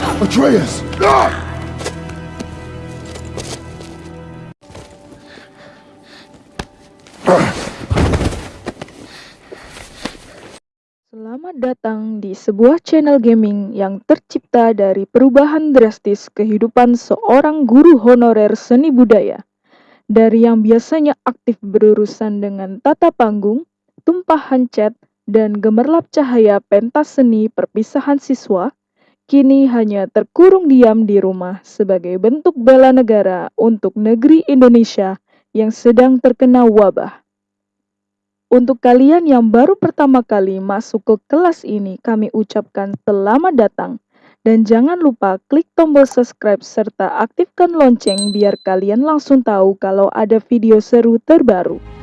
Atreus! Ah! Selamat datang di sebuah channel gaming yang tercipta dari perubahan drastis kehidupan seorang guru honorer seni budaya. Dari yang biasanya aktif berurusan dengan tata panggung, tumpahan cat, dan gemerlap cahaya pentas seni perpisahan siswa, kini hanya terkurung diam di rumah sebagai bentuk bela negara untuk negeri Indonesia yang sedang terkena wabah. Untuk kalian yang baru pertama kali masuk ke kelas ini, kami ucapkan selamat datang. Dan jangan lupa klik tombol subscribe serta aktifkan lonceng biar kalian langsung tahu kalau ada video seru terbaru.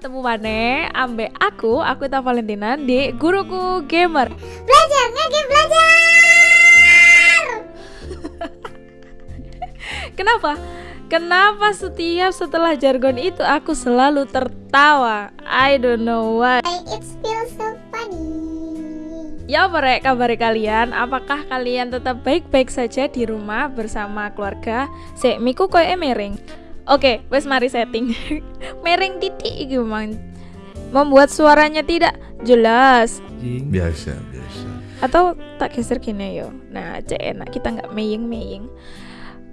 Ketemu mana ambe aku, aku Ita Valentina di Guruku Gamer Belajar, ngegame belajar. Kenapa? Kenapa setiap setelah jargon itu aku selalu tertawa I don't know why It feels so funny. Ya Rek, kabar kalian? Apakah kalian tetap baik-baik saja di rumah bersama keluarga? Sek, miku koyo emering Oke, wes mari setting. Mering titik iki mang. Membuat suaranya tidak jelas. Biasa, biasa. atau tak geser gini yo. Nah cek enak. Kita nggak meying meying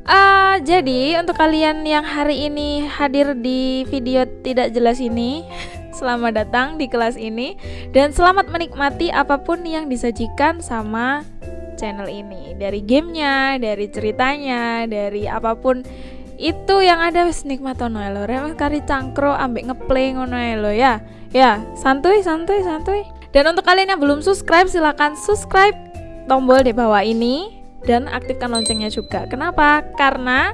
Ah, jadi untuk kalian yang hari ini hadir di video tidak jelas ini Selamat datang di kelas ini. Dan selamat menikmati apa pun yang disajikan sama channel ini. Dari gamenya, dari ceritanya, dari apa pun itu yang ada wis nikmat ono lho kari cangkro ambek ngeplay ngono ae lho ya. Ya santuy santuy santuy. Dan untuk kalian yang belum subscribe silahkan subscribe tombol di bawah ini dan aktifkan loncengnya juga. Kenapa? Karena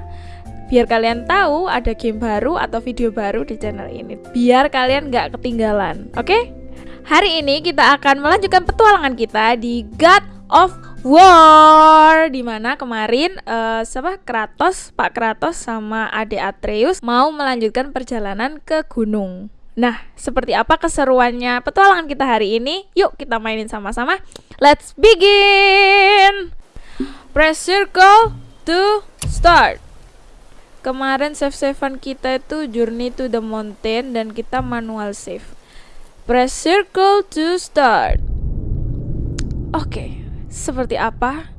biar kalian tahu ada game baru atau video baru di channel ini. Biar kalian nggak ketinggalan oke? Hari ini kita akan melanjutkan petualangan kita di God of War di mana kemarin eh, siapa Kratos Pak Kratos sama Ade Atreus mau melanjutkan perjalanan ke gunung Nah, seperti apa keseruannya petualangan kita hari ini? Yuk kita mainin sama-sama. Let's begin. Press circle to start. Kemarin save savean kita itu Journey to the Mountain dan kita manual save. Press circle to start. Oke, seperti apa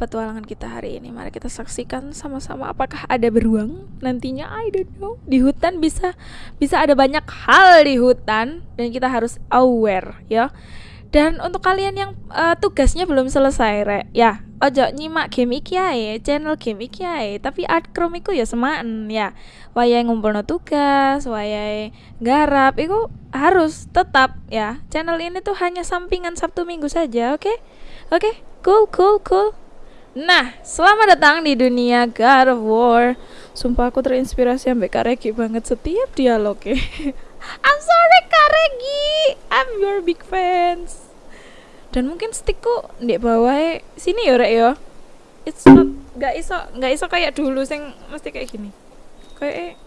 petualangan kita hari ini? Mari kita saksikan sama-sama apakah ada beruang nantinya I don't know. Di hutan bisa bisa ada banyak hal di hutan dan kita harus aware ya. Dan untuk kalian yang eh, tugasnya belum selesai rek, ya ojo nyimak game iki ae, channel game iki ae, tapi art chrome iku ya semaen ya. Wayahe ngumpulno tugas, wayahe garap iku harus tetap ya. Channel ini tuh hanya sampingan Sabtu Minggu saja, oke? Oke, cool cool cool. Nah, selamat datang di dunia God of War. Sumpah aku terinspirasi sampai Karegi banget setiap dialognya. I'm sorry Karegi, I'm your big fans. Dan mungkin stickku di bawah sini ya rek ya. It's not nggak iso nggak iso kayak dulu sing mesti kayak gini. Kayak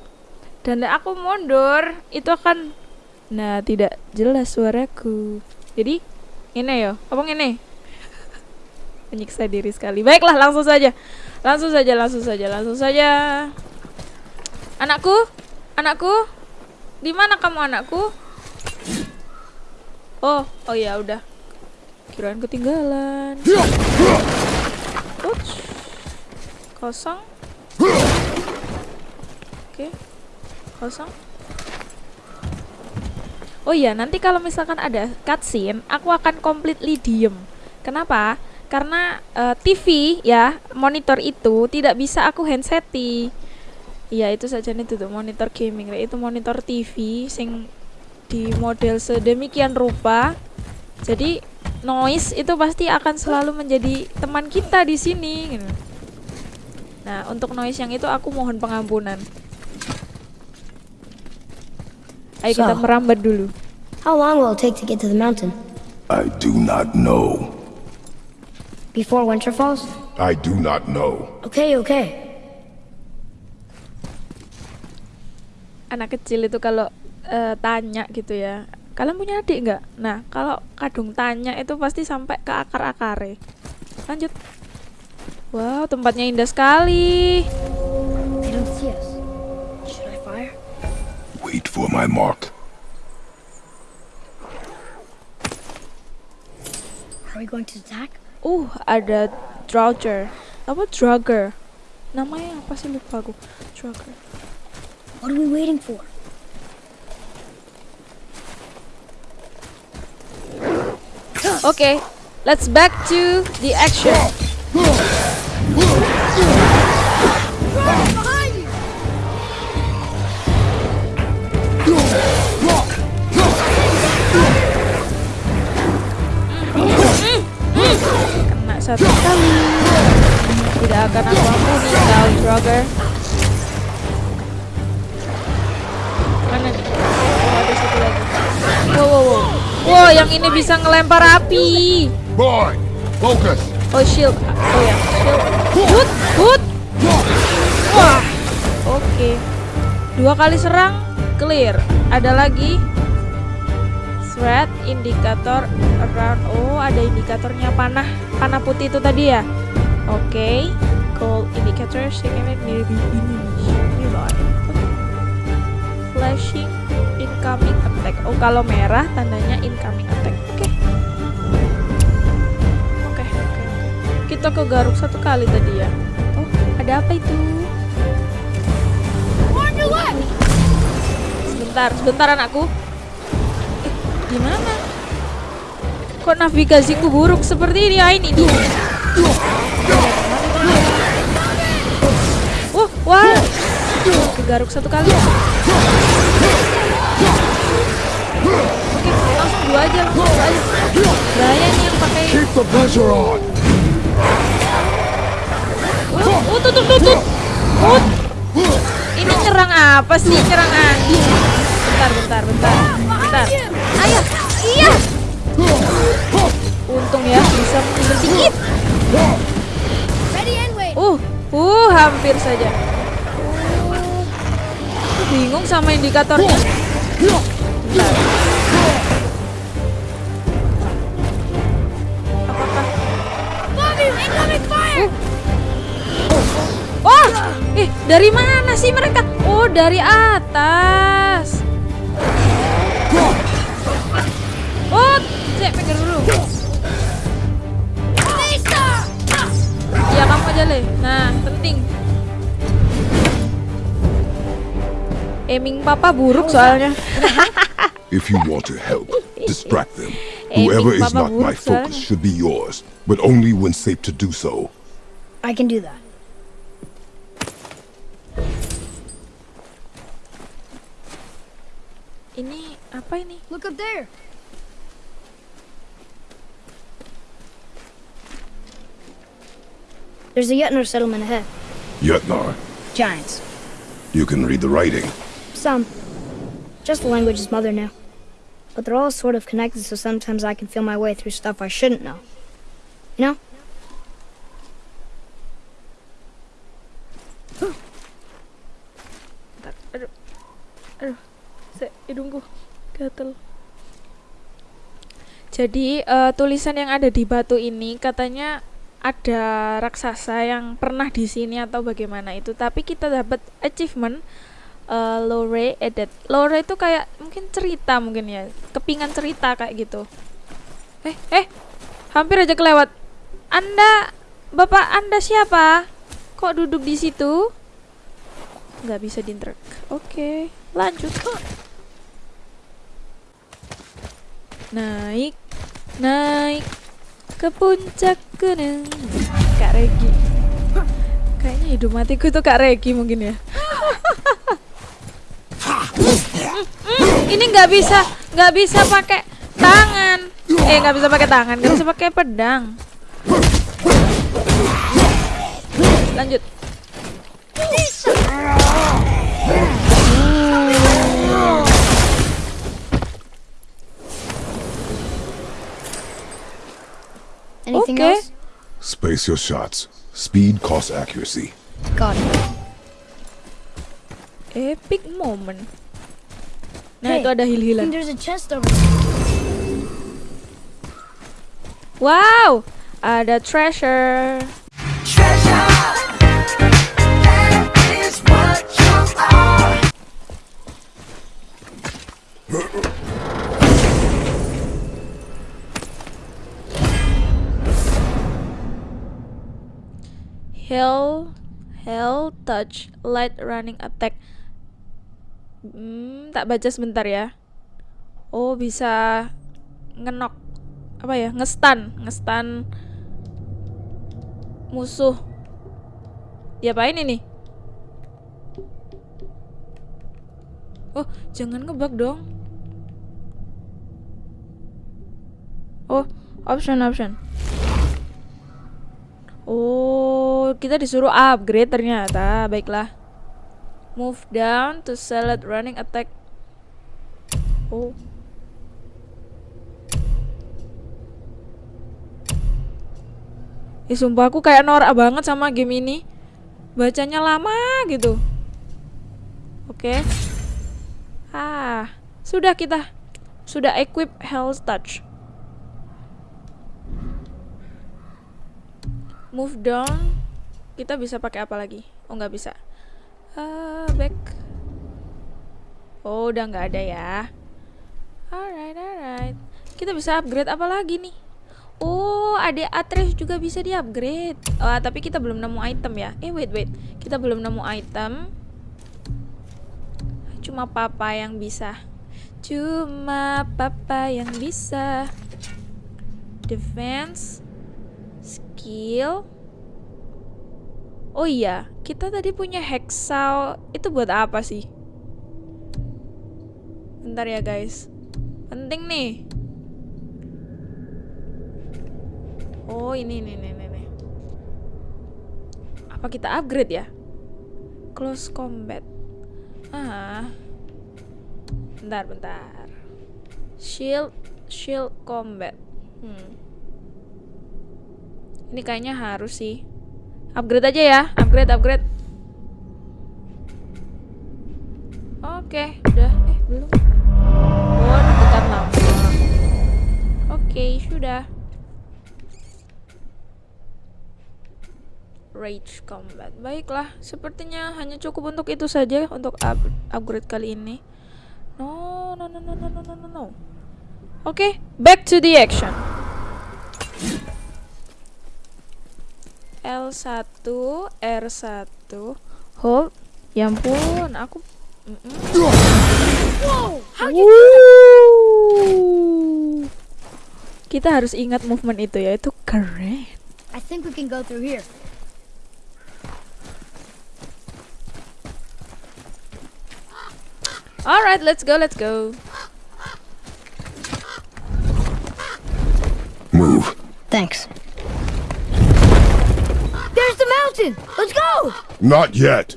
dan aku mundur itu akan nah tidak jelas suaraku. Jadi ini ya, apa ini? Menyiksa diri sekali. Baiklah, langsung saja. Langsung saja, langsung saja, langsung saja. Anakku, anakku, di mana kamu anakku? Oh, oh ya udah. Kirain ketinggalan. Uts. Kosong. Oke. Kosong. Oh iya, nanti kalau misalkan ada cutscene, aku akan completely diem. Kenapa? Karena eh, TV ya, monitor itu tidak bisa aku handseti. Iya, itu saja nih tuh monitor gaming, itu monitor TV sing di model sedemikian rupa. Jadi noise itu pasti akan selalu menjadi teman kita di sini. gitu. Nah, untuk noise yang itu aku mohon pengampunan. Ayo kita So. merambat dulu. How long will it take to get to the mountain? I do not know. Before winter falls? I do not know. Okay, okay. anak kecil itu kalau eh, tanya gitu ya kalian punya adik nggak nah kalau kadung tanya itu pasti sampai ke akar akare lanjut wow tempatnya indah sekali? Wait for my mark. Are we going to attack? Uh ada Drauger apa Drugger? Namanya apa sih? Lupa aku. Drugger. What are we waiting for? Okay, let's back to the action. Satu kali. Tidak akan aku ampuni kau, Drogger. Mana nih? Oh, ada satu lagi. Wow, wow, wow. Wow, yang ini bisa ngelempar api. Boy, focus. Oh shield, oh ya shield. Hut, hut. Wah, oke. Dua kali serang, clear. Ada lagi. Threat indikator around. Oh, ada indikatornya panah, panah putih itu tadi ya. Oke. Cold indicator segment nearby nearby. Flashing incoming attack. Oh, kalau merah tandanya incoming attack. Oke. Oke, oke, oke. Kita ke garuk satu kali tadi ya. Oh, ada apa itu? Sebentar, sebentar anakku. Gimana? Kok navigasiku buruk seperti ini? Ah, ini dia. Wah, wah. Ke garuk satu kali. Oke, langsung dua aja, langsung dua aja. Bahaya nih yang pakai Keep the pressure on. Oh, oh, tutup, tutup. Oh. Ini nyerang apa sih? Nyerang angin. Bentar, bentar, bentar. Bentar. Ayo. Iya. Untung ya bisa mundur dikit. Uh, uh, hampir saja. Uh, bingung sama indikatornya. Apakah Oh, eh dari mana sih mereka? Oh, dari atas. Pinggir dulu. Ya kamu aja le. Nah, penting. Aiming papa buruk soalnya. If you want to help, distract them. Whoever is not my focus should be yours, but only when safe to do so. I can do that. Ini apa ini? Look up there. There's a Yetner settlement ahead. Yetnar, Giants. you can read the writing. Some. Just the language his mother knew. But they're all sort of connected, so sometimes I can feel my way through stuff I shouldn't know. You know? Bentar. Aduh. Aduh. Hidungku gatel. Jadi eh, tulisan yang ada di batu ini katanya ada raksasa yang pernah di sini atau bagaimana itu, tapi kita dapat achievement eh, lore edit. Lore itu kayak mungkin cerita mungkin ya, kepingan cerita kayak gitu. Eh, eh, hampir aja kelewat. Anda, bapak Anda siapa? Kok duduk di situ? nggak bisa diinterk. Oke, lanjut kok. Naik, naik ke puncak gunung. Kak Regi. Kayaknya hidup matiku itu Kak Regi mungkin ya. Ini nggak bisa, nggak bisa pakai tangan. Eh, nggak bisa pakai tangan, nggak bisa pakai pedang. Lanjut. Anything Okay. else? Space your shots. Speed costs accuracy. Got it. Epic moment. Nah, Hey, itu ada I think hil-hilan. there's a chest over there. Wow, ada treasure. Hell, hell touch, light running attack. Hmm, tak baca sebentar ya. Oh, bisa ngenok apa ya? Ngestan, ngestan musuh. Diapain ini? Oh, jangan ngebug dong. Oh, option option. Oh, kita disuruh upgrade ternyata. Baiklah. Move down to select running attack. Oh. Ih, sumpah aku kayak norak banget sama game ini. Bacanya lama gitu. Oke. Ah, sudah kita sudah equip health touch. Move down. Kita bisa pakai apa lagi? Oh, nggak bisa. Ah, back. Oh, udah nggak ada ya. Alright, alright. Kita bisa upgrade apa lagi nih? Oh, ada Atreus juga bisa di-upgrade. Ah, tapi kita belum nemu item ya. Eh, wait, wait. Kita belum nemu item. Cuma papa yang bisa. Cuma papa yang bisa. Defense, skill. Oh iya, kita tadi punya hexaw. Itu buat apa sih? Bentar ya, guys. Penting nih. Oh, ini nih nih nih. nih. Apa kita upgrade ya? Close combat. Ah. Bentar, bentar. Shield, shield combat. Hmm. Ini kayaknya harus sih. Upgrade aja ya, upgrade, upgrade. Oke, udah. Eh, belum. Oh, kita lama. Oke, sudah. Rage Combat. Baiklah, sepertinya hanya cukup untuk itu saja untuk up upgrade kali ini. No, no, no, no, no, no, no, no. Oke, okay, back to the action. L1, R1, hold. Ya ampun, aku. Wuh. Kita harus ingat movement itu ya, itu keren. I think we can go through here. Alright, let's go, let's go. Move. Thanks. There's the mountain! Let's go! Not yet.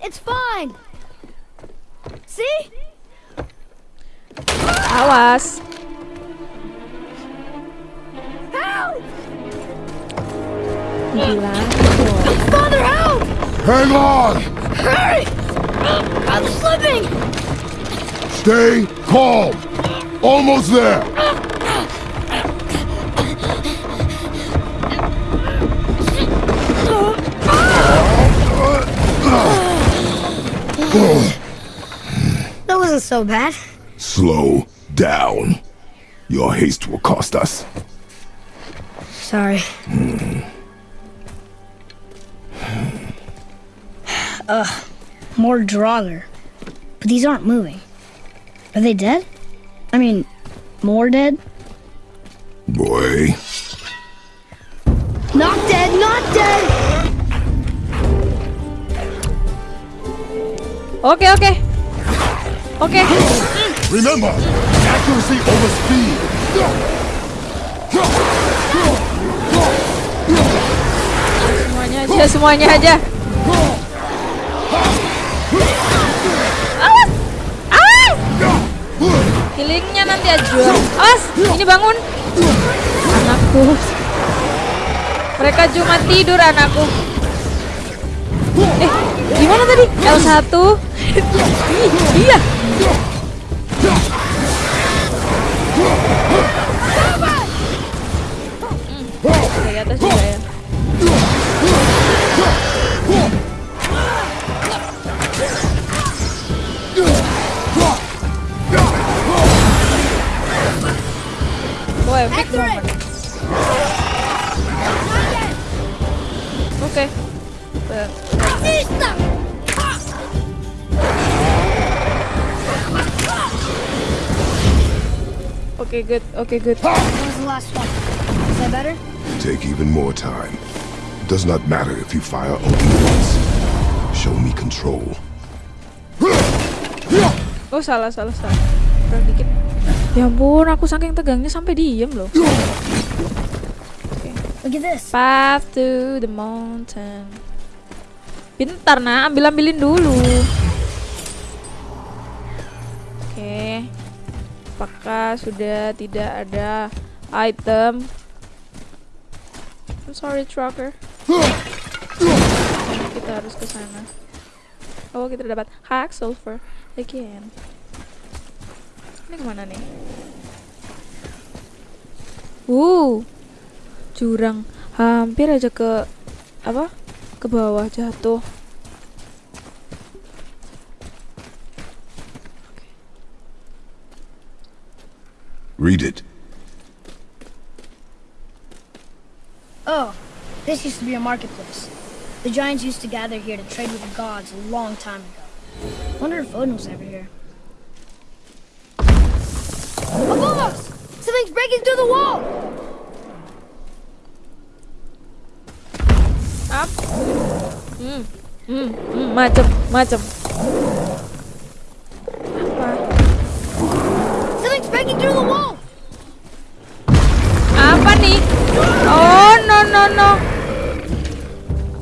It's fine! See? Awas. Help! Bilang. Father, help! Hang on! Hurry! I'm slipping! Stay calm. Almost there. Hmm. That wasn't so bad. Slow down. Your haste will cost us. Sorry. Hmm. Ugh, more Draugr. But these aren't moving. Are they dead? I mean, more dead? Boy. Not dead, not dead! Oke, oke. Oke. Remember, accuracy over speed. Semuanya aja, semuanya aja. Awas! Awas! Healingnya nanti aja. Awas! Ini bangun. Anakku. Mereka cuma tidur anakku. Eh, gimana tadi? L1. Ih, iya. Hmm, dari atas juga ya. Oh, epic moment. Oke, good. Oke, good. That was the last one. Is that better? Take even more time. It does not matter if you fire only once. Show me control. Oh, salah, salah, salah. Kurang dikit. Ya ampun, aku saking tegangnya sampai diem loh. Look at this. Path to the mountain. Pintar nak, ambil ambilin dulu. Oke. Apakah sudah tidak ada item? I'm sorry, trucker. Kita harus ke sana. Oh, kita dapat hack sulfur again. Ini ke mana nih? Uh, jurang hampir aja ke apa ke bawah jatuh Read it. Oh, this used to be a marketplace. The giants used to gather here to trade with the gods a long time ago. Wonder if Odin was ever here. Above us! Something's breaking through the wall! up hmm hmm hmm macem macem oh no no no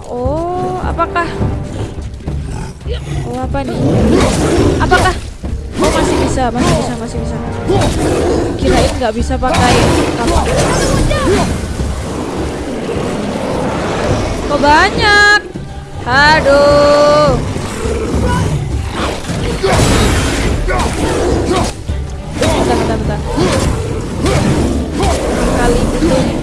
oh apakah? Oh apa nih apakah? Oh masih bisa masih bisa masih bisa. Kirain nggak bisa pakai kapal kok banyak? Aduh. Bentar bentar bentar. Kali itu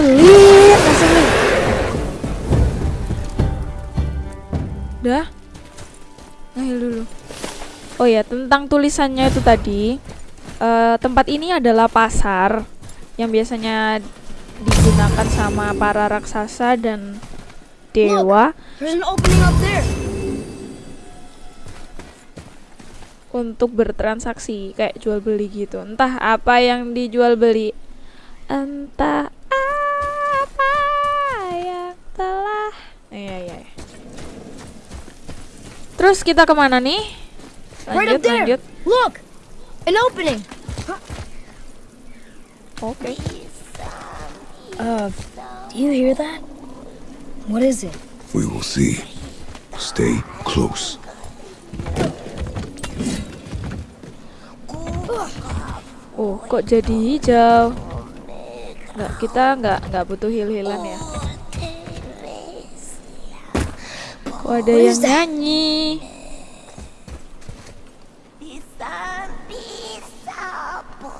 ngeselin ngeselin Udah? Ngahil dulu. Oh ya, tentang tulisannya itu tadi. eh, tempat ini adalah pasar yang biasanya digunakan sama para raksasa dan dewa there! untuk bertransaksi kayak jual beli gitu. Entah apa yang dijual beli. Entah telah Iya, iya. iya. Terus kita ke mana nih? Right Lanjut, up there! lanjut. Look! An opening! Oke. Uh, do you hear that? What is it? We will see. Stay close. Oh, kok jadi hijau? Nggak, kita nggak nggak butuh heal-healan ya. Kok ada What yang nyanyi?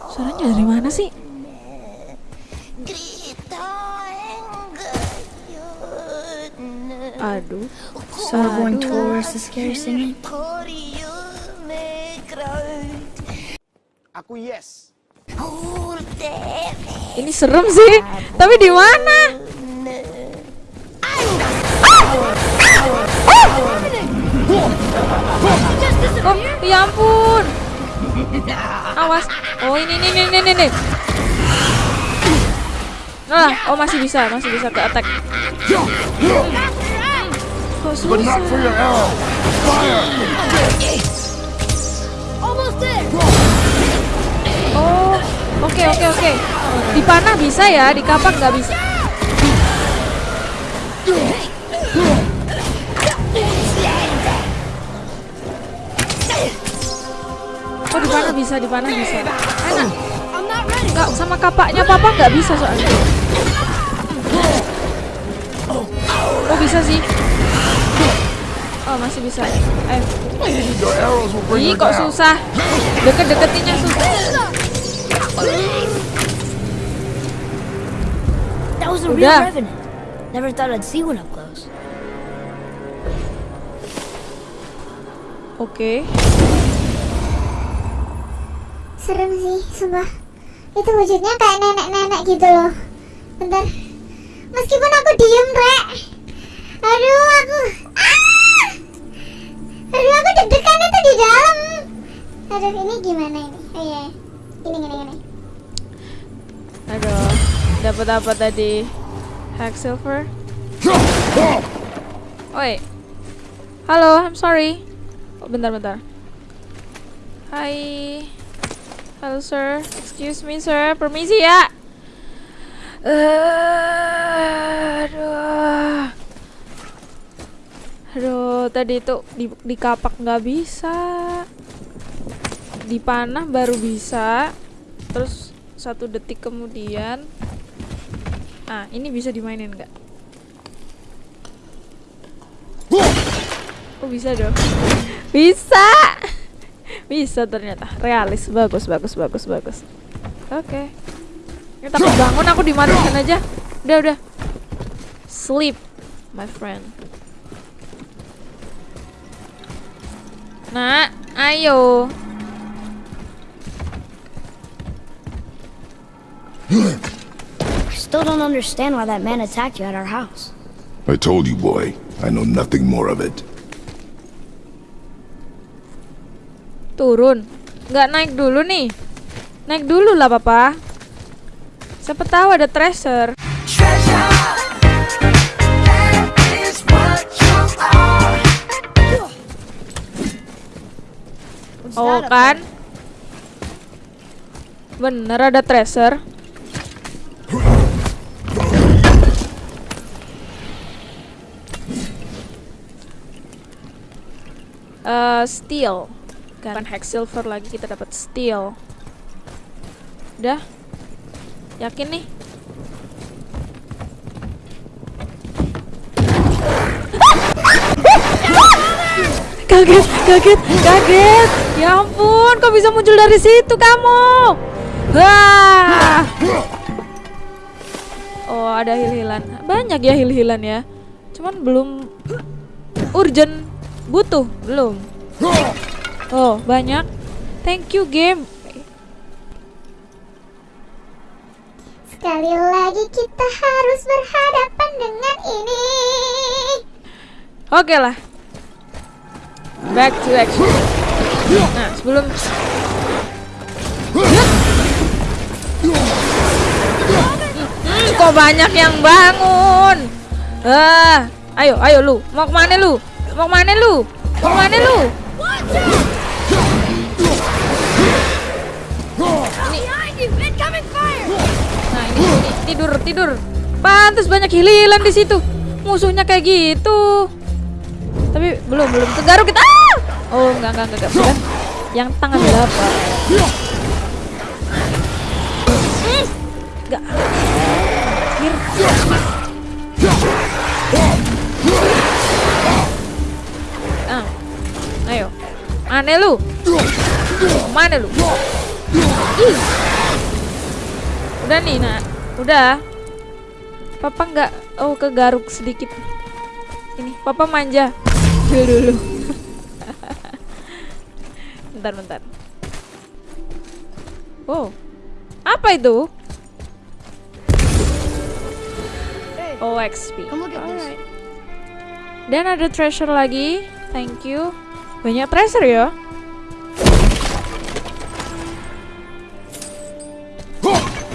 Suaranya dari mana sih? Aduh. We're going Aduh. towards the scary singing. Aku yes. Ini serem sih. Tapi di mana? Oh, ya ampun. Awas. Oh, ini ini ini ini ini. Nah, oh masih bisa, masih bisa ke attack. Kok susah? Oh, Oke oke oke. Di panah bisa ya, di kapak nggak bisa. Oh di panah bisa, di panah bisa. Enak. Nggak sama kapaknya papa nggak bisa soalnya. Oh bisa sih. Oh masih bisa. Bring Ih kok susah. Deket-deketinnya susah. That was a real Udah. revenant. Never thought I'd see one up close. Oke. Serem sih, sumpah. Itu wujudnya kayak nenek-nenek gitu loh. Bentar. Meskipun aku diem, Rek. Aduh, aku... Ah! Aduh, aku deg-degan itu di dalam. Aduh, ini gimana ini? Oh iya. Gini, gini, gini. Aduh. Dapat apa tadi? Hack silver. Oi. Halo, I'm sorry. Oh, bentar, bentar. Hai. Halo, sir. Excuse me, sir. Permisi ya. Aduh. Aduh, tadi itu di, di kapak nggak bisa. Di panah baru bisa. Terus satu detik kemudian Ah, ini bisa dimainin nggak? Oh, bisa dong. Bisa. Bisa ternyata. Realis. Bagus, bagus, bagus, bagus. Oke. Ini takut bangun aku dimatikan aja. Udah, udah. Sleep, my friend. Nak, ayo. I still don't understand why that man attacked you at our house. I told you, boy. I know nothing more of it. Turun. Nggak naik dulu nih. Naik dulu lah, Papa. Siapa tahu ada treasure. Oh kan? Bener ada treasure. Eh, steel. Bukan hack silver lagi kita dapat steel. Udah? Yakin nih? kaget, kaget, kaget. Ya ampun, kok bisa muncul dari situ kamu? Wah. Oh, ada hil-hilan. Banyak ya hil-hilan ya. Cuman belum urgent butuh, belum. Oh, banyak. Thank you game. Sekali lagi kita harus berhadapan dengan ini. Oke lah. Back to action. Nah, sebelum Hmm, kok banyak yang bangun? Ah, ayo, ayo lu. Mau ke mana lu? Mau ke mana lu? Mau ke mana lu? Tidur, tidur. Pantes banyak hililan di situ. Musuhnya kayak gitu. Tapi belum, belum kegaruk kita. Ah! Oh, enggak, enggak, enggak, enggak. Yang tangan berapa? Enggak. Ah. Ayo. Mana lu? Mana lu? Ih. Udah nih, nak. Udah. Papa nggak oh kegaruk sedikit. Ini, papa manja. Dulu dulu. bentar, bentar. Oh. Apa itu? Oh, XP. Alright. Dan ada treasure lagi. Thank you. Banyak treasure ya.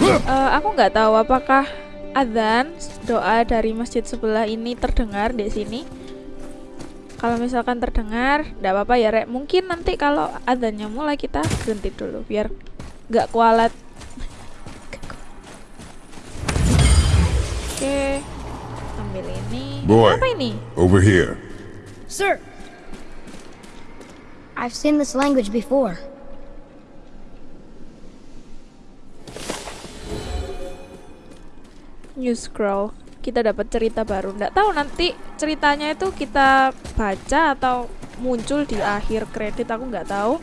uh, aku nggak tahu apakah adzan doa dari masjid sebelah ini terdengar di sini. Kalau misalkan terdengar tidak apa-apa ya rek. Mungkin nanti kalau adzannya mulai kita berhenti dulu biar nggak kualat. Oke okay. ambil ini. Boy, apa ini? over here. Sir I've seen this language before. New scroll. Kita dapat cerita baru. Nggak tahu nanti ceritanya itu kita baca atau muncul di akhir kredit aku nggak tahu.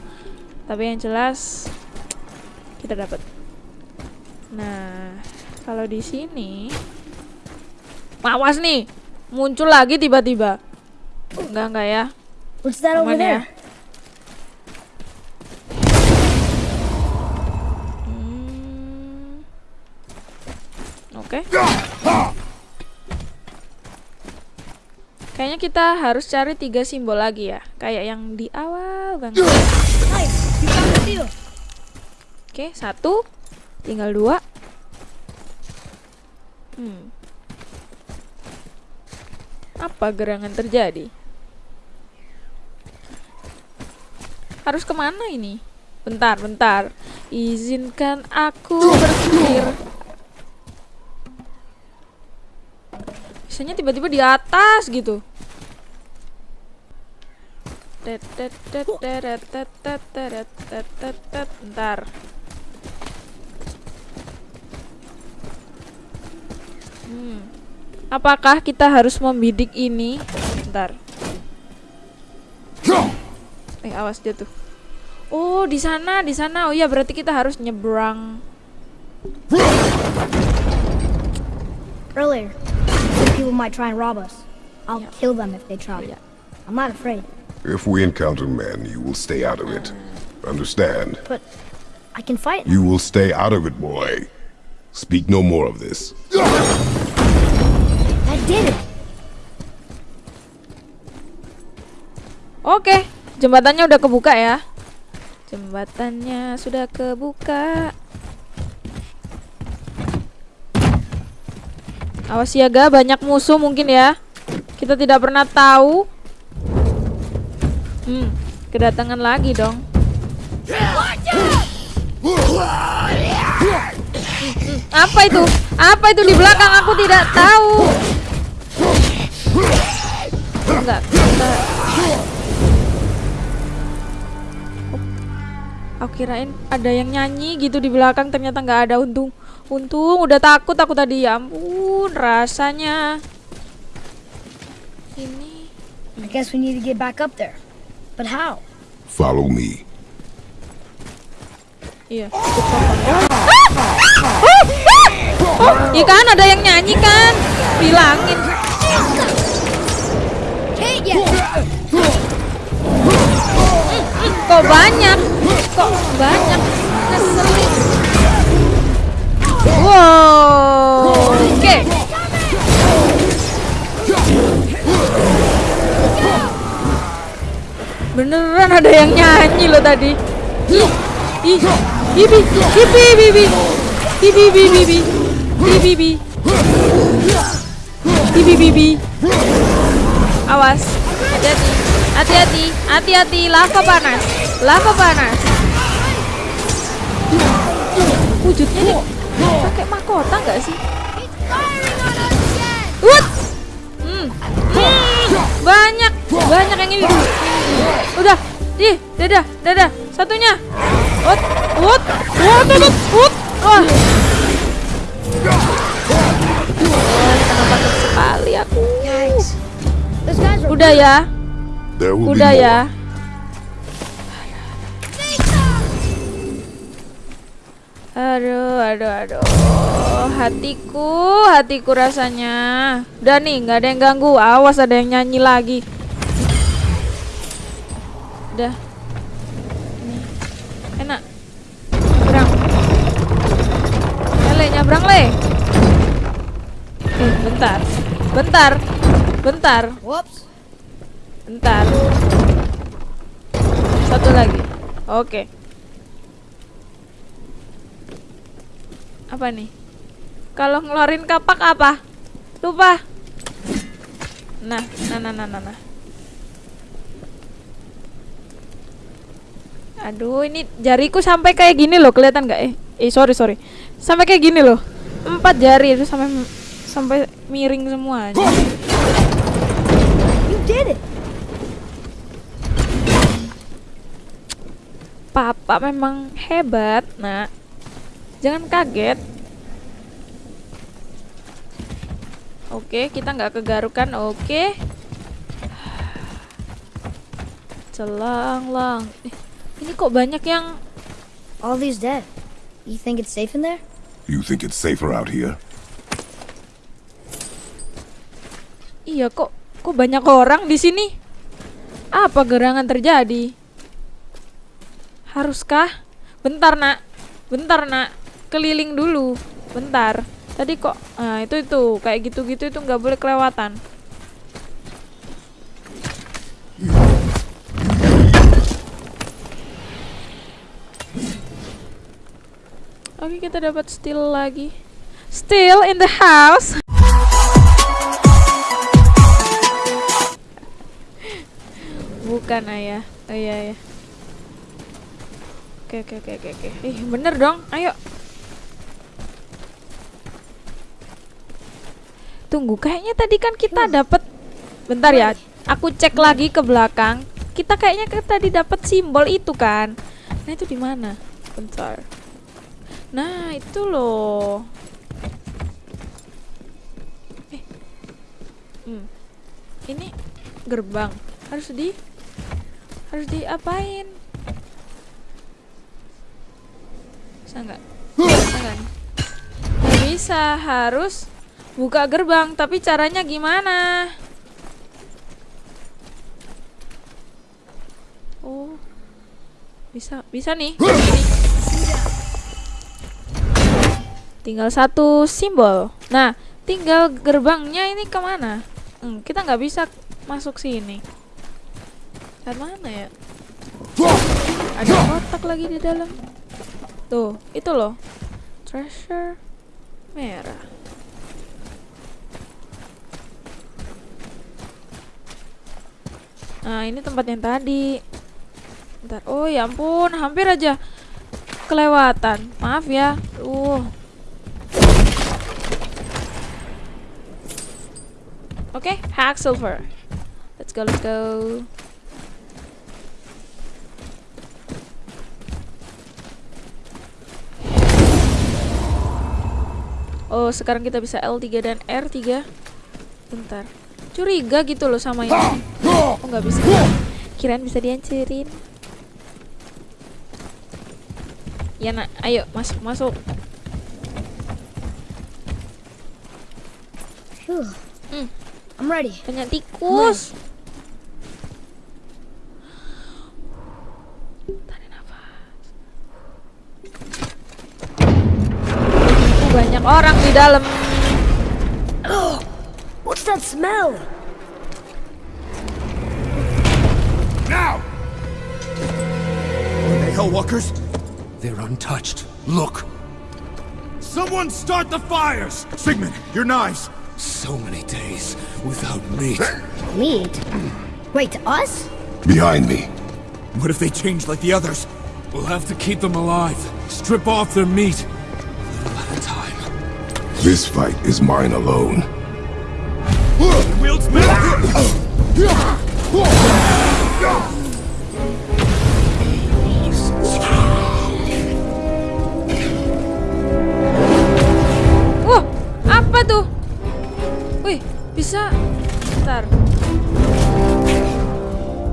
Tapi yang jelas kita dapat. Nah, kalau di sini Mawas nih, muncul lagi tiba-tiba. Enggak enggak ya. What's that over Aman ya. there? Oke. Kayaknya kita harus cari tiga simbol lagi ya, kayak yang di awal banget. Oke, satu, tinggal dua. Hmm. Apa gerangan terjadi? Harus ke mana ini? Bentar, bentar. Izinkan aku berpikir. Biasanya tiba-tiba di atas gitu. Bentar. Hmm. Apakah kita harus membidik ini? Bentar. Eh, awas jatuh. Oh, di sana, di sana. Oh iya, berarti kita harus nyebrang. Earlier, people might try and rob us. I'll Yeah. kill them if they try. Yeah. I'm not afraid, If we encounter men, you will stay out of it. Understand? but I can fight. You will stay out of it, boy. Speak no more of this. I did it! Oke, jembatannya udah kebuka ya. Jembatannya sudah kebuka. Awas siaga, banyak musuh mungkin ya. Kita tidak pernah tahu. Hmm, kedatangan lagi dong. Apa itu? Apa itu di belakang? Aku tidak tahu. Enggak, enggak. Aku kirain ada yang nyanyi gitu di belakang ternyata nggak ada untung. Untung udah takut aku tadi ya ampun rasanya. Ini I guess we need to get back up there. But how? Follow me. iya. Ah! Ah! Oh, iya kan ada yang nyanyi kan? Bilangin. Kok banyak? Kok banyak? Ngeselin. Beneran ada yang nyanyi loh tadi. Awas, hati-hati, hati-hati, hati-hati, lava panas, lava panas. Wujudnya nih pakai mahkota nggak sih? What? Hmm. Hmm. Banyak, banyak yang ini. Udah, ih, dadah, dadah, satunya. What? What? What? What? What? Wah. Kenapa sekali aku? Udah ya, udah ya. Aduh, aduh, aduh. Hatiku, hatiku rasanya. Udah nih, nggak ada yang ganggu. Awas ada yang nyanyi lagi. Udah. Nih. Enak. Nyabrang. Ya, Le, nyabrang, Le. Eh, bentar. Bentar. Bentar. Whoops. Bentar. Satu lagi. Oke. Apa nih? Kalau ngeluarin kapak apa? Lupa. Nah, nah, nah, nah, nah, nah. Aduh, ini jariku sampai kayak gini loh, kelihatan nggak? Eh, eh, sorry, sorry. Sampai kayak gini loh. Empat jari itu sampai sampai miring semua. aja. You did it! Papa memang hebat, nak. Jangan kaget. Oke, kita nggak kegarukan. Oke. Celang lang. Eh, ini kok banyak yang All these dead. You think it's safe in there? You think it's safer out here? Iya kok kok banyak orang di sini? Apa gerangan terjadi? Haruskah? Bentar, Nak. Bentar, Nak. Keliling dulu. Bentar. Tadi kok nah itu itu kayak gitu-gitu itu nggak boleh kelewatan. Oke, kita dapat steel lagi. Still in the house. Bukan ayah. Oh iya ya. Oke oke oke oke oke. Ih, bener dong. Ayo. Tunggu, kayaknya tadi kan kita dapat Bentar ya. Aku cek lagi ke belakang. Kita kayaknya tadi dapat simbol itu kan. Nah, itu di mana? Bentar. Nah, itu loh. Eh. Hmm. Ini gerbang. Harus di harus diapain? Bisa nggak? Bisa nggak nih? Nggak bisa, harus buka gerbang. Tapi caranya gimana? Oh, bisa, bisa nih. Tinggal satu simbol. Nah, tinggal gerbangnya ini ke mana? Hmm, kita nggak bisa masuk sini. Ke mana ya? Ada kotak lagi di dalam. Tuh, itu loh. Treasure merah. Nah, ini tempat yang tadi. Bentar. Oh, ya ampun, hampir aja kelewatan. Maaf ya. Uh. Oke, hack silver. Let's go, let's go. Oh, sekarang kita bisa L3 dan R3. Bentar. Curiga gitu loh sama ini. Oh, nggak bisa. Kirain bisa dihancurin. Ya, nak. Ayo, masuk, masuk. Hmm. I'm ready. Banyak tikus. Tarik nafas. Banyak orang di dalam. What's that smell? Now! Are they Hellwalkers? They're untouched. Look! Someone start the fires! Sigmund, your knives! So many days without meat. Meat? Wait, us? Behind me. What if they change like the others? We'll have to keep them alive. Strip off their meat. A little at a time. This fight is mine alone. Wields metal! Wah, apa tuh? Wih, bisa. Bentar.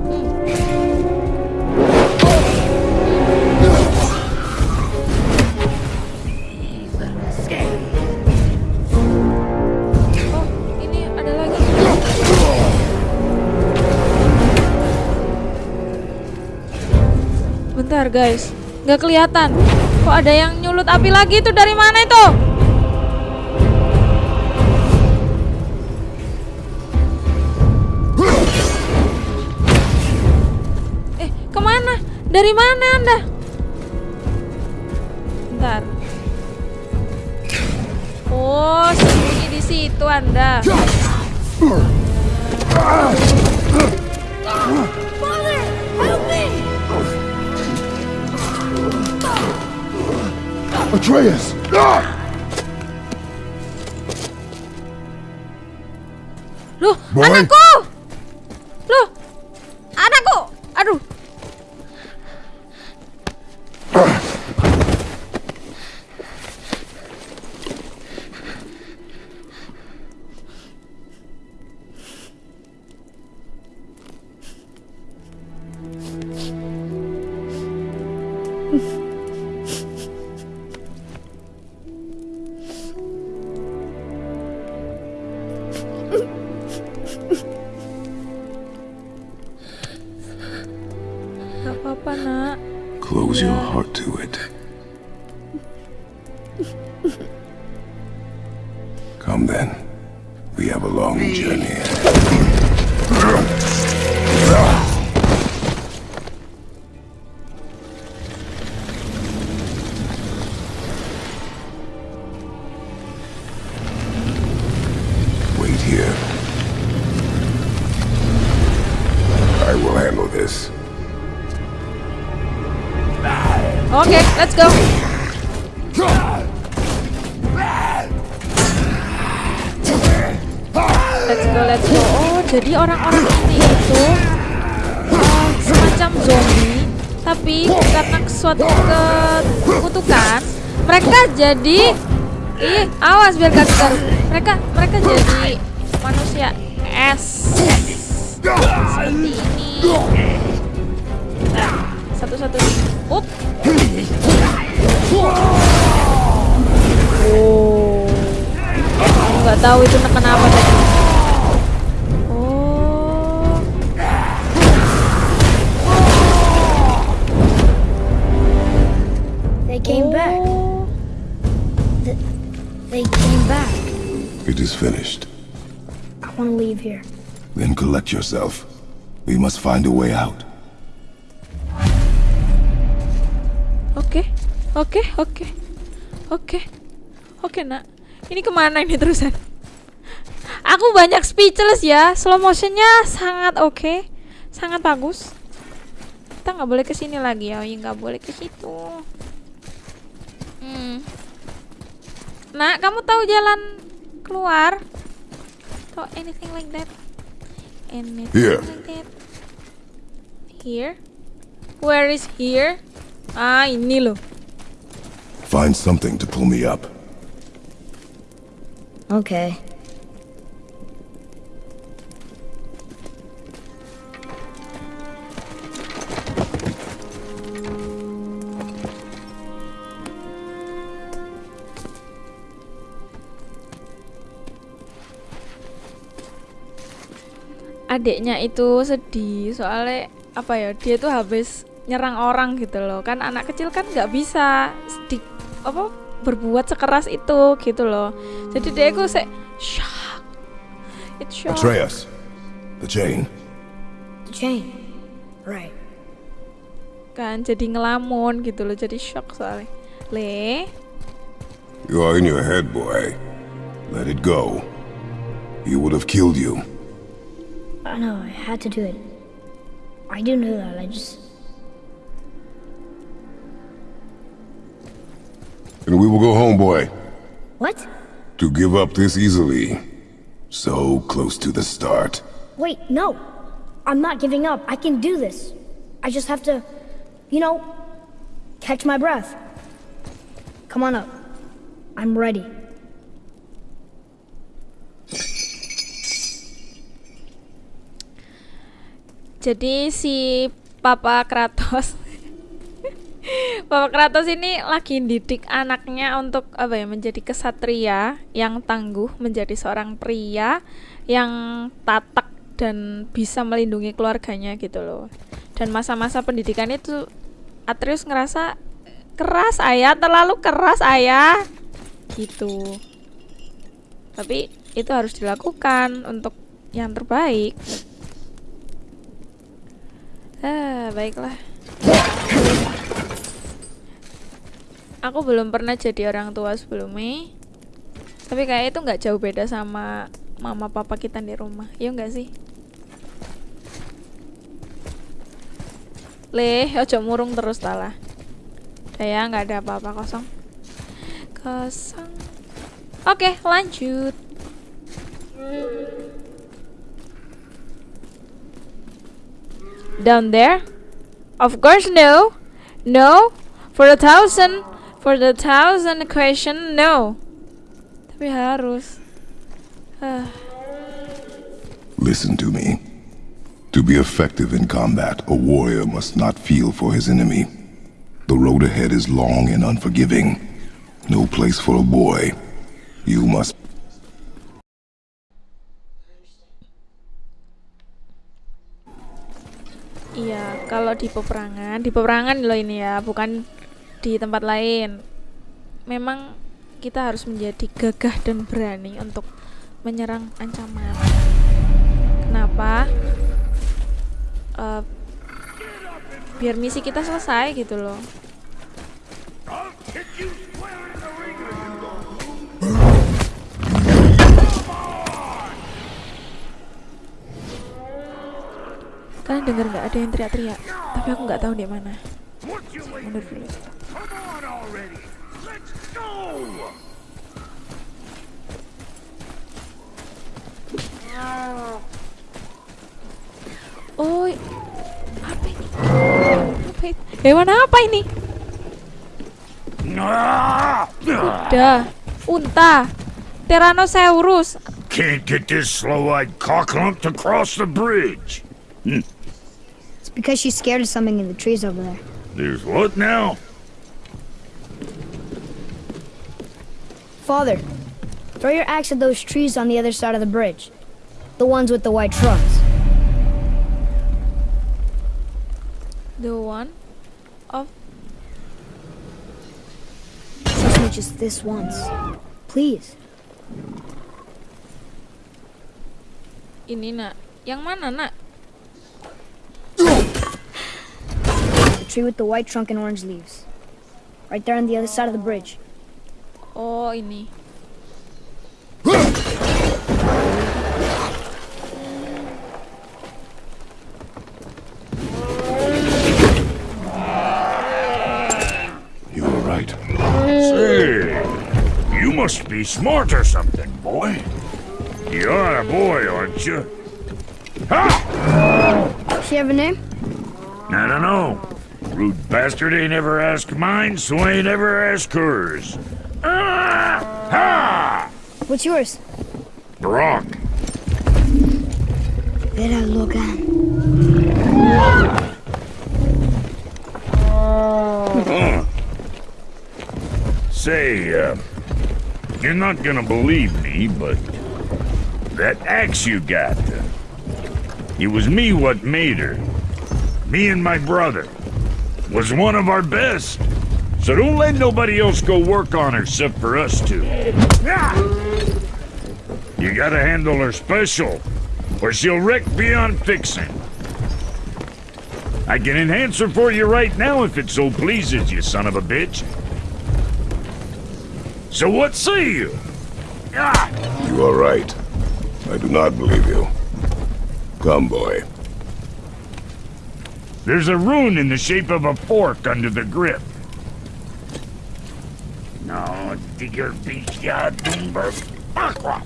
Hmm. Bentar guys, nggak kelihatan. Kok ada yang nyulut api lagi itu dari mana itu? Eh, ke mana? Dari mana anda? Bentar. Oh, sembunyi di situ anda. Atreus! Ah! Loh, Boy. anakku! Let's go. Let's go, let's go. Oh, jadi orang-orang ini itu uh, semacam zombie, tapi karena suatu kekutukan, mereka jadi ih awas biar gak kegar. Mereka mereka jadi manusia es seperti ini. Nah, satu-satu. Up. Oh. Aku nggak tahu itu neken apa tadi. Oh. They came oh. back. Oh. Th- they came back. It is finished. I want to leave here. Then collect yourself. We must find a way out. Oke, oke, oke, oke, oke nak. Ini ke mana ini terusan? Aku banyak speechless ya. Slow motionnya sangat oke, sangat bagus. Kita nggak boleh ke sini lagi ya, nggak boleh ke situ. Hmm. Nak, kamu tahu jalan keluar? Atau anything like that? Anything Here. like that? Here? Where is here? Ah, ini loh. Find something to pull me up. Okay. adiknya itu sedih soalnya apa ya dia tuh habis nyerang orang gitu loh kan anak kecil kan nggak bisa di apa berbuat sekeras itu gitu loh jadi dia itu se shock it's shock Atreus. The chain. The chain. Right. kan jadi ngelamun gitu loh jadi shock soalnya le You are in your head, boy. Let it go. He would have killed you. I know, I had to do it. I do know that, I just. And we will go home, boy. What? To give up this easily. So close to the start. Wait, no! I'm not giving up. I can do this. I just have to, you know, catch my breath. Come on up. I'm ready. jadi si Papa Kratos Papa Kratos ini lagi didik anaknya untuk apa ya menjadi kesatria yang tangguh menjadi seorang pria yang tatak dan bisa melindungi keluarganya gitu loh. Dan masa-masa pendidikan itu Atreus ngerasa keras ayah terlalu keras ayah. Gitu. Tapi itu harus dilakukan untuk yang terbaik. Ah, baiklah. aku belum pernah jadi orang tua sebelumnya. Tapi kayak itu nggak jauh beda sama mama papa kita di rumah. Iya nggak sih? Leh ojo murung terus talah saya nggak ada apa-apa kosong. Kosong. Oke okay, lanjut. Down there? Of course no. No. For a thousand for the thousand question, no. Tapi harus. Ah. Listen to me. To be effective in combat, a warrior must not feel for his enemy. The road ahead is long and unforgiving. No place for a boy. You must Iya, kalau di peperangan, di peperangan loh ini ya, bukan di tempat lain. Memang kita harus menjadi gagah dan berani untuk menyerang ancaman. Kenapa? Uh, biar misi kita selesai gitu loh. Kalian dengar nggak ada yang teriak-teriak? Tapi aku nggak tahu di mana. Mundur dulu. Oh, apa ini? Apa ini? Hewan apa ini? Kuda, unta, Tyrannosaurus. Can't get this slow-eyed cocklump to cross the bridge. It's because she's scared of something in the trees over there. There's what now? Father, throw your axe at those trees on the other side of the bridge. The ones with the white trunks. The one of Trust me just this once. Please. ini nak. Yang mana nak? The tree with the white trunk and orange leaves. Right there on the other side of the bridge. Oh ini. You were right. Say, you must be smart or something, boy. You're a boy, aren't you? Ha! She have a name? I don't know. Rude bastard ain't ever asked mine, so I ain't ever asked hers. Ah! Ha! What's yours? Brock. Vera Logan. Say, uh, you're not gonna believe me, but that axe you got, uh, it was me what made her. Me and my brother. Was one of our best. So don't let nobody else go work on her except for us two. You gotta handle her special, or she'll wreck beyond fixing. I can enhance her for you right now if it so pleases you, son of a bitch. So what say you? Ah! You are right. I do not believe you. Come, boy. There's a rune in the shape of a fork under the grip. No, digger beastja Doomberg Aqua.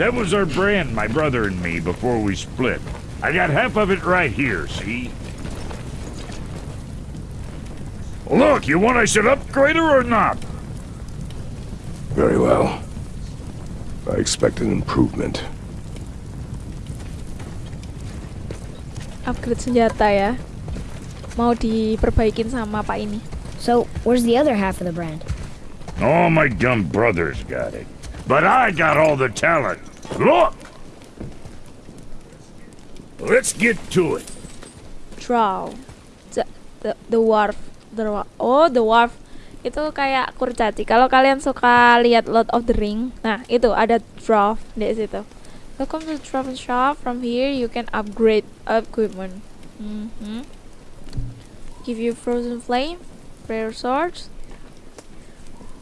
That was our brand, my brother and me, before we split. I got half of it right here, see? Look, you want I should upgrade her or not? Very well. I expect an improvement. Upgrade senjata ya. Mau diperbaikin sama Pak ini. So, where's the other half of the brand? All my dumb brothers got it. But I got all the talent. Look! Let's get to it. Draw. The, the, the wharf. The, wa- oh, the wharf. Itu kayak kurcaci. Kalau kalian suka lihat Lord of the Ring, nah itu ada draw di situ. Welcome to the Travel Shop. From here you can upgrade equipment. Mhm. Give you frozen flame, prayer swords.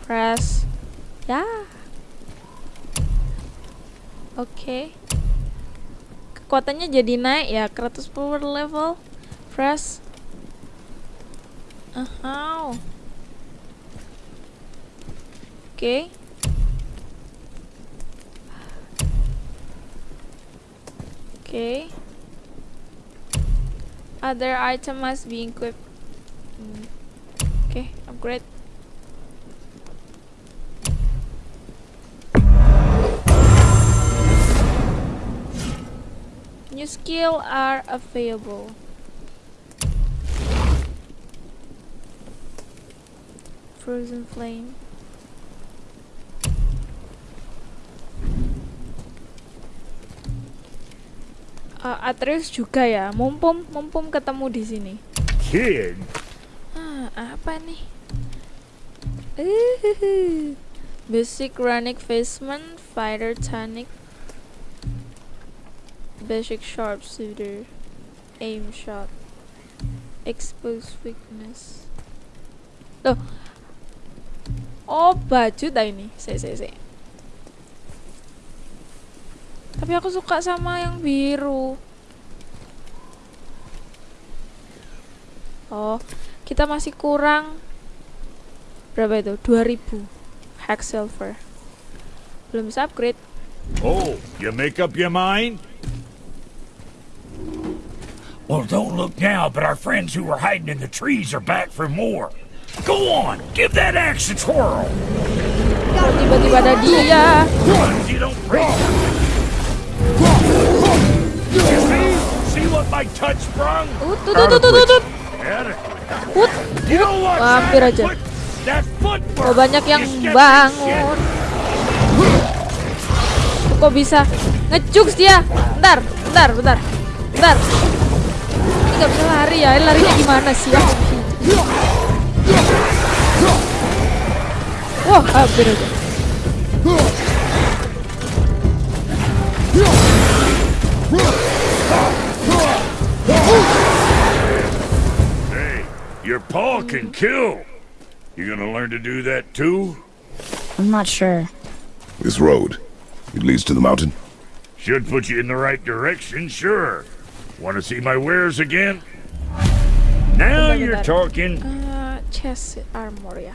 Press. Ya. Oke. Kekuatannya jadi naik ya 110 per level. Press. Ahau. Oke. Oke. Other item must be equipped. Upgrade. New skill are available. Frozen flame. Uh, Atreus juga ya, mumpum mumpum ketemu di sini. Ah, apa nih? Basic runic basement, fighter tonic, basic sharpshooter, aim shot, expose weakness. Loh, oh baju dah ini, saya saya saya. Tapi aku suka sama yang biru. Oh, kita masih kurang berapa itu? 2000 hex silver. Belum bisa upgrade. oh, you make up your mind? Well, don't look now, but our friends who were hiding in the trees are back for more. Go on, give that axe a twirl. Tiba-tiba ada dia? Tut. Adequate. Put. You know what? Wah, hampir aja. Oh, banyak yang bangun. Kok bisa ngejuks dia? Bentar, bentar, bentar. Bentar. Ini nggak bisa lari ya. Ini larinya gimana sih ya? Wah, hampir aja. Hey, your paw can kill. You gonna learn to do that too? I'm not sure. This road, it leads to the mountain. Should put you in the right direction, sure. Want to see my wares again? Now you're talking. Eh, chest armor ya.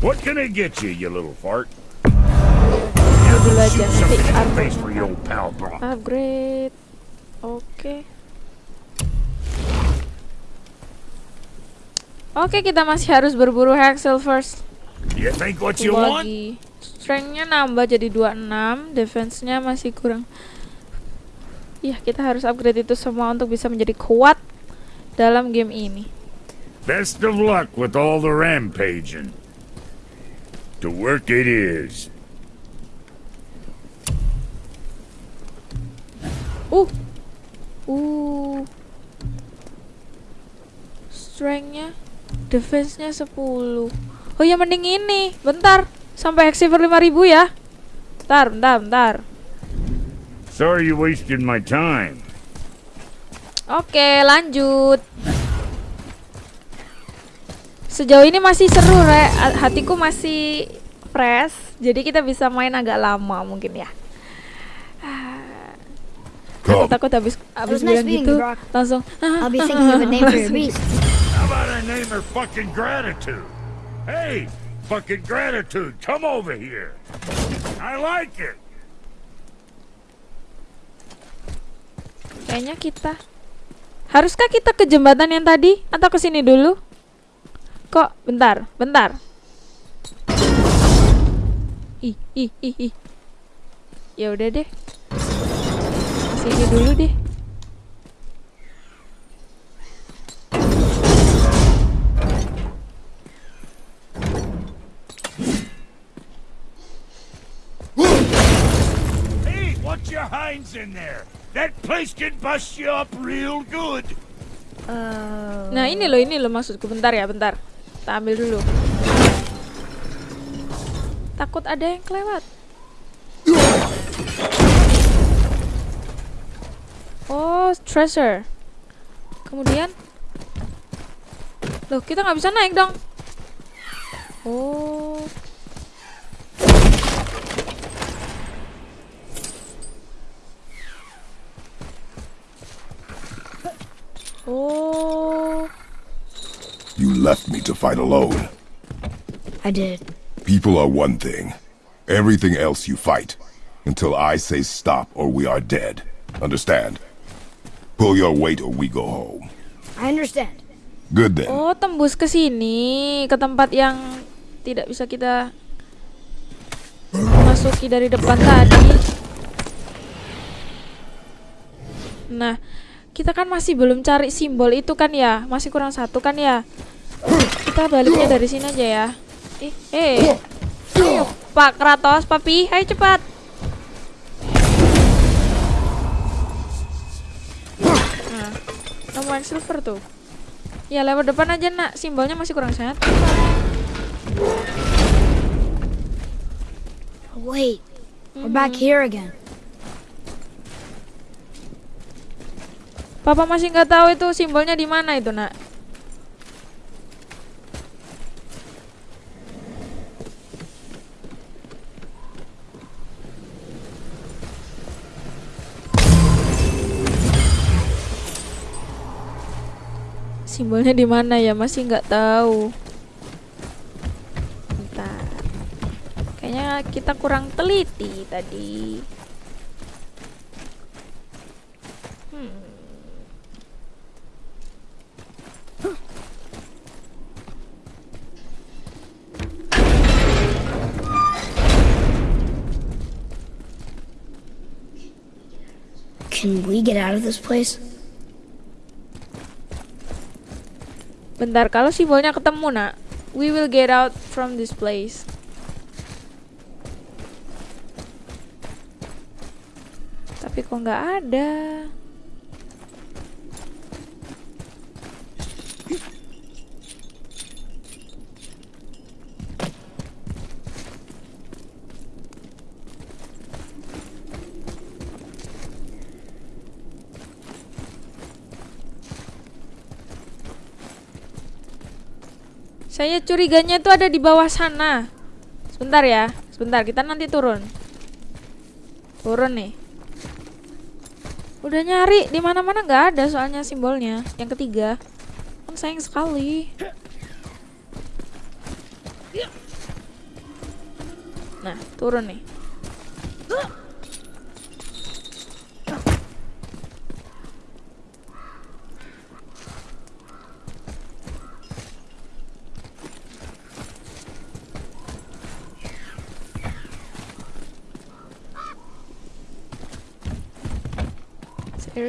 What can I get you, you little fart? Ini dulu aja stick armor. face for your old pal, bro. Upgrade. Oke. Oke, kita masih harus berburu Hexel first. You think what you want? lagi. Strength-nya nambah jadi 26, defense-nya masih kurang. Iya, kita harus upgrade itu semua untuk bisa menjadi kuat dalam game ini. Best of luck with all the rampaging. To work it is. Uh. Uh. Strength-nya, defense-nya 10. Oh ya mending ini. Bentar. Sampai Hexiver 5000 ya. Bentar, bentar, bentar. Sorry you wasted my time. Oke, lanjut. Sejauh ini masih seru, Re. Hatiku masih fresh. Jadi kita bisa main agak lama mungkin ya. Come, Takut habis habis nice bilang meeting gitu langsung I'll be thinking of a name for your beast. How about I name her fucking gratitude? Hey, fucking gratitude, come over here. I like it. Kayaknya kita Haruskah kita ke jembatan yang tadi atau ke sini dulu? Kok bentar, bentar. Ih, ih, ih, ih. Ya udah deh. Sini dulu deh. Watch your hinds in there. That place can bust you up real good. Nah, ini loh, ini loh maksudku. Bentar ya, bentar. Kita ambil dulu. Takut ada yang kelewat. Oh, treasure. Kemudian Loh, kita nggak bisa naik dong. Oh. Oh. you left me to fight alone. I did. People are one thing. Everything else you fight. Until I say stop or we are dead. Understand? Pull your weight or we go home. I understand. Good then. Oh, tembus ke sini, ke tempat yang tidak bisa kita masuki dari depan tadi. Nah, kita kan masih belum cari simbol itu kan ya? Masih kurang satu kan ya? Kita baliknya dari sini aja ya. Ih, eh. Ayo, Pak Kratos, Papi, ayo cepat. Nah, silver tuh. Ya lewat depan aja nak, simbolnya masih kurang satu. Wait, we're back here again. Papa masih nggak tahu itu simbolnya di mana itu nak. Simbolnya di mana ya masih nggak tahu. Bentar. Kayaknya kita kurang teliti tadi. Can we get out of this place? Bentar, kalau simbolnya ketemu nak, we will get out from this place. Tapi kok nggak ada? Saya curiganya itu ada di bawah sana. Sebentar ya, sebentar kita nanti turun. Turun nih. Udah nyari di mana-mana nggak ada soalnya simbolnya. Yang ketiga, kan sayang sekali. Nah, turun nih.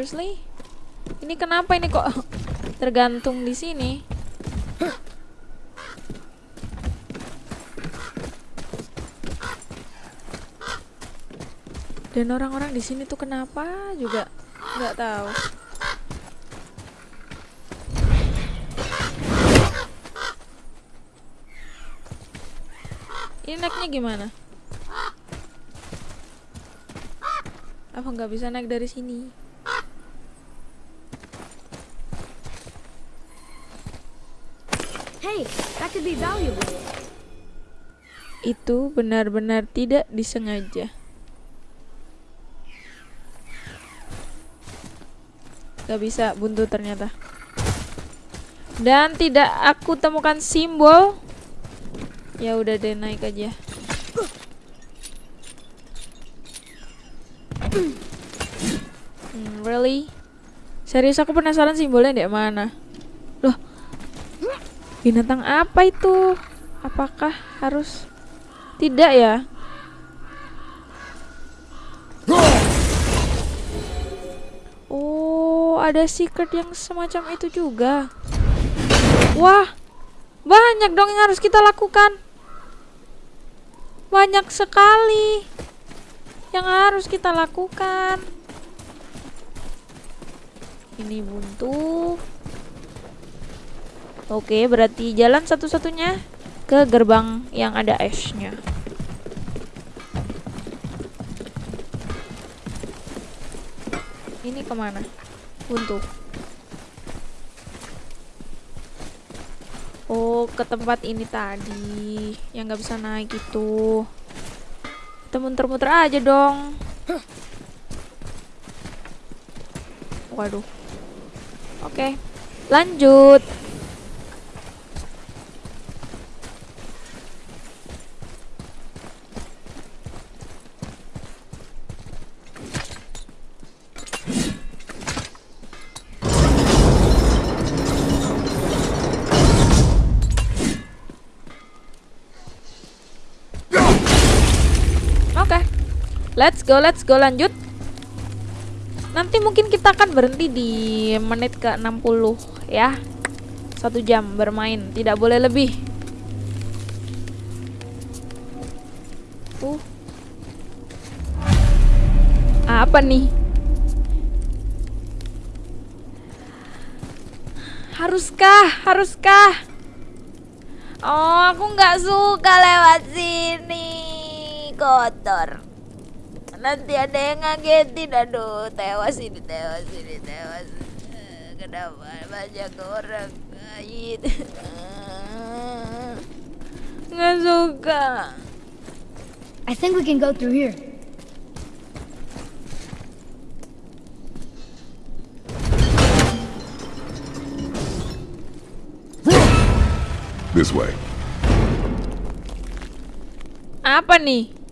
Seriously? Ini kenapa ini kok tergantung di sini? Dan orang-orang di sini tuh kenapa juga nggak tahu. Ini naiknya gimana? Apa nggak bisa naik dari sini? Hey, that could be valuable. Itu benar-benar tidak disengaja. Gak bisa buntu ternyata. Dan tidak aku temukan simbol. Ya udah deh naik aja. Hmm, really? Serius aku penasaran simbolnya di mana. Binatang apa itu? Apakah harus tidak ya? Oh, ada secret yang semacam itu juga. Wah, banyak dong yang harus kita lakukan. Banyak sekali yang harus kita lakukan. Ini buntu. Oke, berarti jalan satu-satunya ke gerbang yang ada esnya. Ini ke mana? Buntu. Oh, ke tempat ini tadi yang nggak bisa naik itu. Kita muter-muter aja dong. Waduh. Oke, lanjut. Let's go, let's go lanjut. Nanti mungkin kita akan berhenti di menit ke 60 ya. Satu jam bermain, tidak boleh lebih. Uh. Apa nih? Haruskah? Haruskah? Oh, aku nggak suka lewat sini. Kotor. Nanti ada yang ngagetin. Aduh, tewas ini, tewas ini, tewas. Eh, Kenapa banyak orang lain? Nggak suka. I think we can go through here. This way. Apa nih?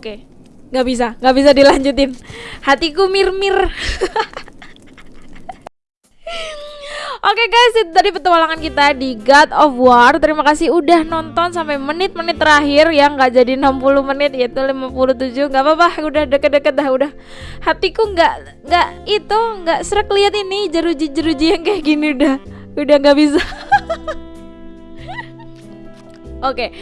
Oke, nggak bisa, nggak bisa dilanjutin. Hatiku mir-mir. Oke guys, itu tadi petualangan kita di God of War. Terima kasih udah nonton sampai menit-menit terakhir yang nggak jadi 60 menit yaitu 57. nggak apa-apa, udah deket-deket dah udah. Hatiku nggak nggak itu nggak serak lihat ini jeruji-jeruji yang kayak gini udah udah nggak bisa. Oke,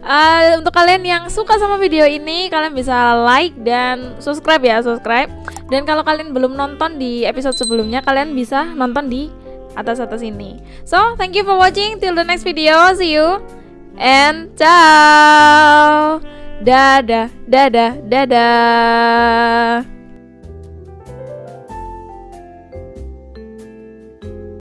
eh, untuk kalian yang suka sama video ini, kalian bisa like dan subscribe ya, subscribe. Dan kalau kalian belum nonton di episode sebelumnya, kalian bisa nonton di atas-atas ini. So, thank you for watching. Till the next video, see you and ciao. Dadah, dadah, dadah.